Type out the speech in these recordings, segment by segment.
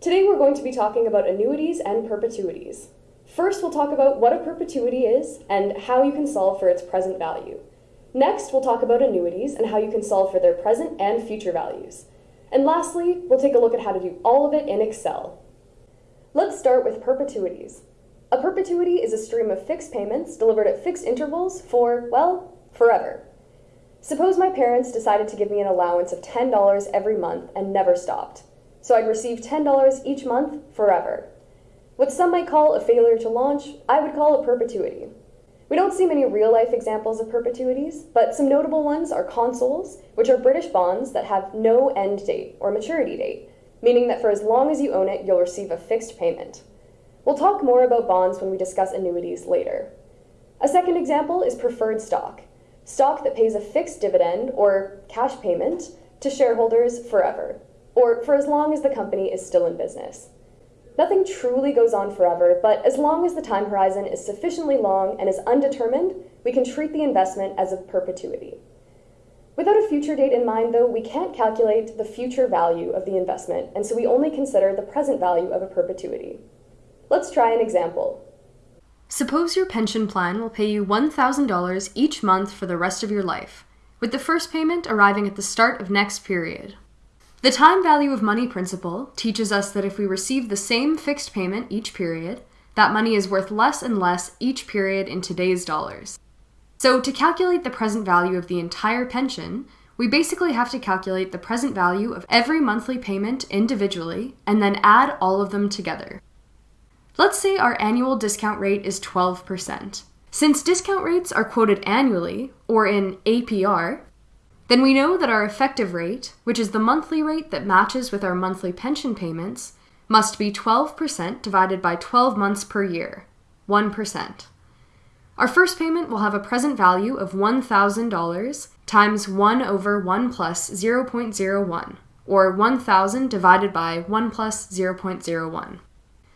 Today we're going to be talking about annuities and perpetuities. First, we'll talk about what a perpetuity is and how you can solve for its present value. Next, we'll talk about annuities and how you can solve for their present and future values. And lastly, we'll take a look at how to do all of it in Excel. Let's start with perpetuities. A perpetuity is a stream of fixed payments delivered at fixed intervals for, well, forever. Suppose my parents decided to give me an allowance of $10 every month and never stopped. So I'd receive $10 each month forever. What some might call a failure to launch, I would call a perpetuity. We don't see many real life examples of perpetuities, but some notable ones are consols, which are British bonds that have no end date or maturity date, meaning that for as long as you own it, you'll receive a fixed payment. We'll talk more about bonds when we discuss annuities later. A second example is preferred stock, stock that pays a fixed dividend or cash payment to shareholders forever, or for as long as the company is still in business. Nothing truly goes on forever, but as long as the time horizon is sufficiently long and is undetermined, we can treat the investment as a perpetuity. Without a future date in mind, though, we can't calculate the future value of the investment, and so we only consider the present value of a perpetuity. Let's try an example. Suppose your pension plan will pay you $1,000 each month for the rest of your life, with the first payment arriving at the start of next period. The time value of money principle teaches us that if we receive the same fixed payment each period, that money is worth less and less each period in today's dollars. So, to calculate the present value of the entire pension, we basically have to calculate the present value of every monthly payment individually and then add all of them together. Let's say our annual discount rate is 12%. Since discount rates are quoted annually, or in APR, then we know that our effective rate, which is the monthly rate that matches with our monthly pension payments, must be 12% divided by 12 months per year, 1%. Our first payment will have a present value of $1,000 times 1 over 1 plus 0.01, or 1,000 divided by 1 plus 0.01.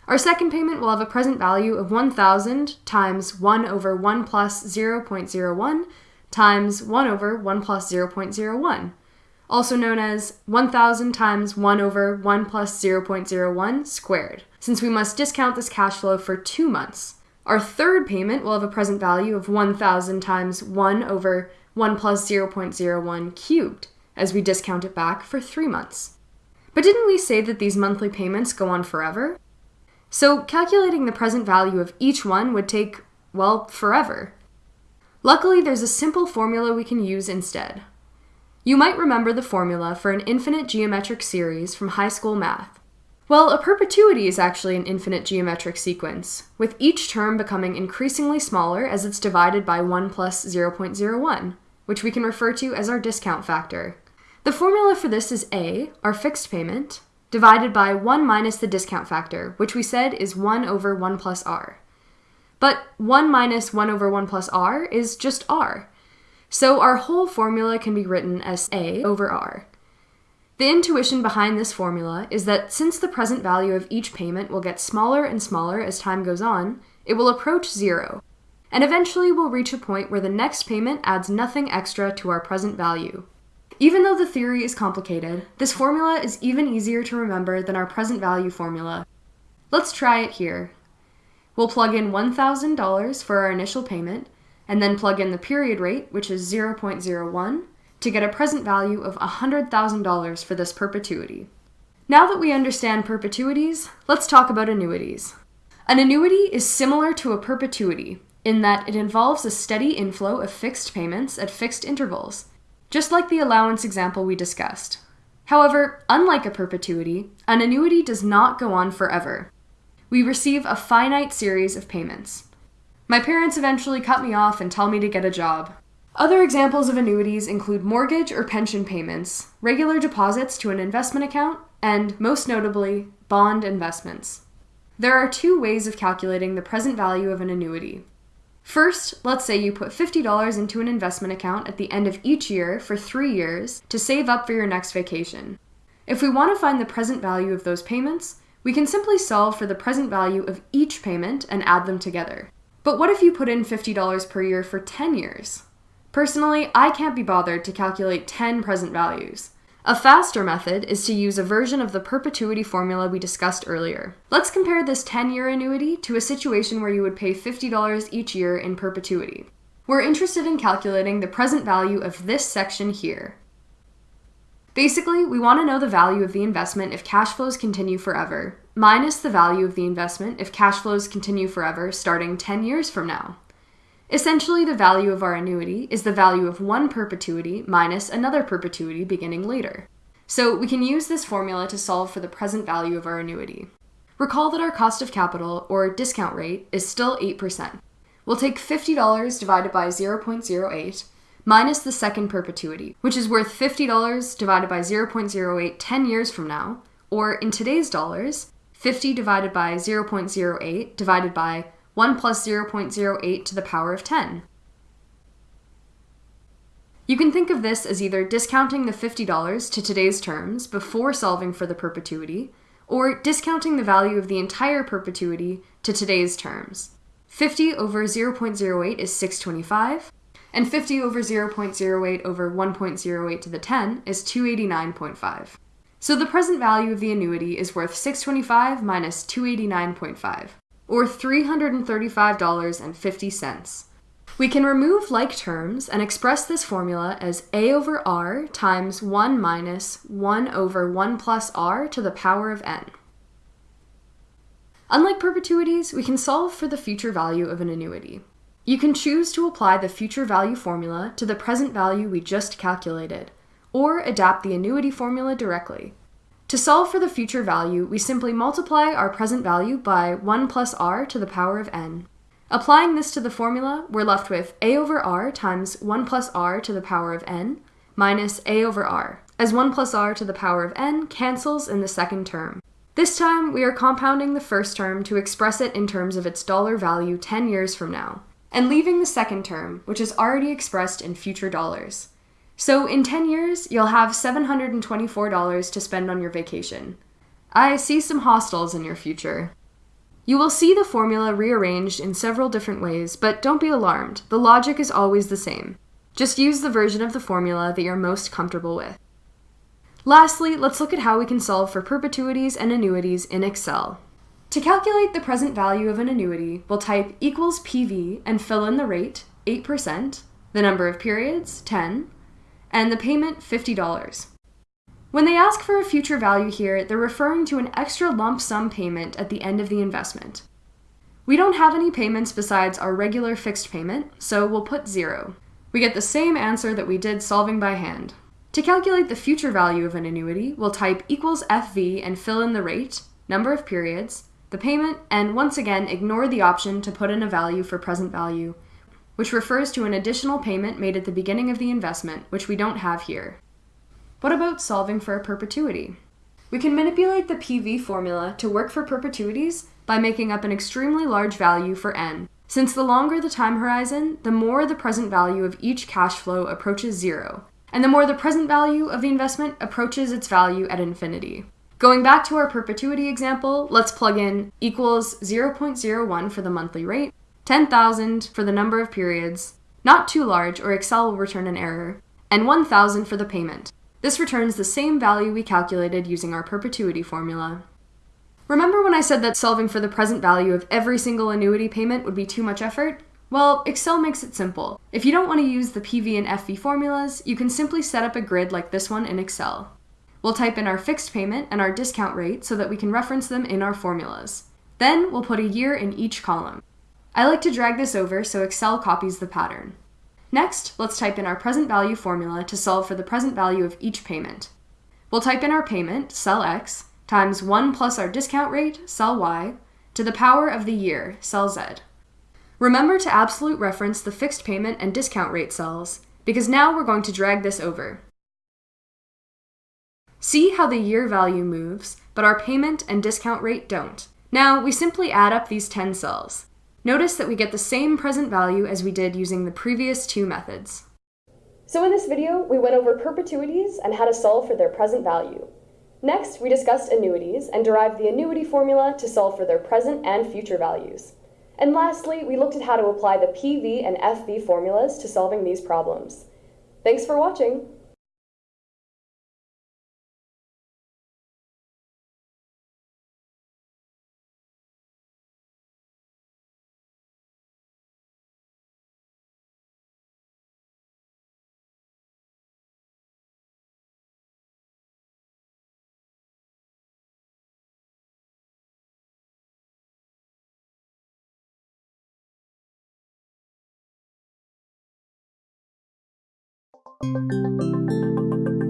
Our second payment will have a present value of 1,000 times 1 over 1 plus 0.01, times 1 over 1 plus 0.01, also known as 1000 times 1 over 1 plus 0.01 squared, since we must discount this cash flow for two months. Our third payment will have a present value of 1000 times 1 over 1 plus 0.01 cubed, as we discount it back for three months. But didn't we say that these monthly payments go on forever? So calculating the present value of each one would take, well, forever. Luckily, there's a simple formula we can use instead. You might remember the formula for an infinite geometric series from high school math. Well, a perpetuity is actually an infinite geometric sequence, with each term becoming increasingly smaller as it's divided by 1 plus 0.01, which we can refer to as our discount factor. The formula for this is A, our fixed payment, divided by 1 minus the discount factor, which we said is 1 over 1 plus r. But 1 minus 1 over 1 plus r is just r. So our whole formula can be written as a over r. The intuition behind this formula is that since the present value of each payment will get smaller and smaller as time goes on, it will approach zero, and eventually we'll reach a point where the next payment adds nothing extra to our present value. Even though the theory is complicated, this formula is even easier to remember than our present value formula. Let's try it here. We'll plug in $1,000 for our initial payment, and then plug in the period rate, which is 0.01, to get a present value of $100,000 for this perpetuity. Now that we understand perpetuities, let's talk about annuities. An annuity is similar to a perpetuity in that it involves a steady inflow of fixed payments at fixed intervals, just like the allowance example we discussed. However, unlike a perpetuity, an annuity does not go on forever we receive a finite series of payments. My parents eventually cut me off and tell me to get a job. Other examples of annuities include mortgage or pension payments, regular deposits to an investment account, and, most notably, bond investments. There are two ways of calculating the present value of an annuity. First, let's say you put $50 into an investment account at the end of each year for three years to save up for your next vacation. If we want to find the present value of those payments, we can simply solve for the present value of each payment and add them together. But what if you put in $50 per year for 10 years? Personally, I can't be bothered to calculate 10 present values. A faster method is to use a version of the perpetuity formula we discussed earlier. Let's compare this 10 year annuity to a situation where you would pay $50 each year in perpetuity. We're interested in calculating the present value of this section here. Basically, we want to know the value of the investment if cash flows continue forever, minus the value of the investment if cash flows continue forever starting 10 years from now. Essentially, the value of our annuity is the value of one perpetuity minus another perpetuity beginning later. So we can use this formula to solve for the present value of our annuity. Recall that our cost of capital, or discount rate, is still 8%. We'll take $50 divided by 0.08 minus the second perpetuity, which is worth $50 divided by 0.08 10 years from now, or in today's dollars, 50 divided by 0.08 divided by 1 plus 0.08 to the power of 10. You can think of this as either discounting the $50 to today's terms before solving for the perpetuity, or discounting the value of the entire perpetuity to today's terms. 50 over 0.08 is 625, and 50 over 0.08 over 1.08 to the 10 is 289.5. So the present value of the annuity is worth 625 minus 289.5 or $335.50. We can remove like terms and express this formula as a over r times 1 minus 1 over 1 plus r to the power of n. Unlike perpetuities, we can solve for the future value of an annuity. You can choose to apply the future value formula to the present value we just calculated, or adapt the annuity formula directly. To solve for the future value, we simply multiply our present value by 1 plus r to the power of n. Applying this to the formula, we're left with a over r times 1 plus r to the power of n minus a over r, as 1 plus r to the power of n cancels in the second term. This time, we are compounding the first term to express it in terms of its dollar value 10 years from now, and leaving the second term, which is already expressed in future dollars. So in 10 years, you'll have $724 to spend on your vacation. I see some hostels in your future. You will see the formula rearranged in several different ways, but don't be alarmed. The logic is always the same. Just use the version of the formula that you're most comfortable with. Lastly, let's look at how we can solve for perpetuities and annuities in Excel. To calculate the present value of an annuity, we'll type equals PV and fill in the rate, 8%, the number of periods, 10, and the payment $50. When they ask for a future value here, they're referring to an extra lump sum payment at the end of the investment. We don't have any payments besides our regular fixed payment, so we'll put zero. We get the same answer that we did solving by hand. To calculate the future value of an annuity, we'll type equals FV and fill in the rate, number of periods, the payment, and once again ignore the option to put in a value for present value, which refers to an additional payment made at the beginning of the investment, which we don't have here. What about solving for a perpetuity? We can manipulate the PV formula to work for perpetuities by making up an extremely large value for n. Since the longer the time horizon, the more the present value of each cash flow approaches zero, and the more the present value of the investment approaches its value at infinity. Going back to our perpetuity example, let's plug in equals 0.01 for the monthly rate, 10,000 for the number of periods, not too large or Excel will return an error, and 1,000 for the payment. This returns the same value we calculated using our perpetuity formula. Remember when I said that solving for the present value of every single annuity payment would be too much effort? Well, Excel makes it simple. If you don't want to use the PV and FV formulas, you can simply set up a grid like this one in Excel. We'll type in our fixed payment and our discount rate so that we can reference them in our formulas. Then we'll put a year in each column. I like to drag this over so Excel copies the pattern. Next, let's type in our present value formula to solve for the present value of each payment. We'll type in our payment, cell X, times 1 plus our discount rate, cell Y, to the power of the year, cell Z. Remember to absolute reference the fixed payment and discount rate cells, because now we're going to drag this over. See how the year value moves, but our payment and discount rate don't. Now, we simply add up these 10 cells. Notice that we get the same present value as we did using the previous two methods. So in this video, we went over perpetuities and how to solve for their present value. Next, we discussed annuities and derived the annuity formula to solve for their present and future values. And lastly, we looked at how to apply the PV and FV formulas to solving these problems. Thanks for watching! Thank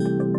you.